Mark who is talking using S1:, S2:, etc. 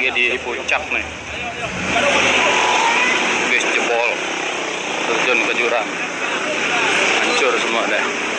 S1: tragedi di puncak nih. Bis jebol terjun ke jurang. Hancur semua deh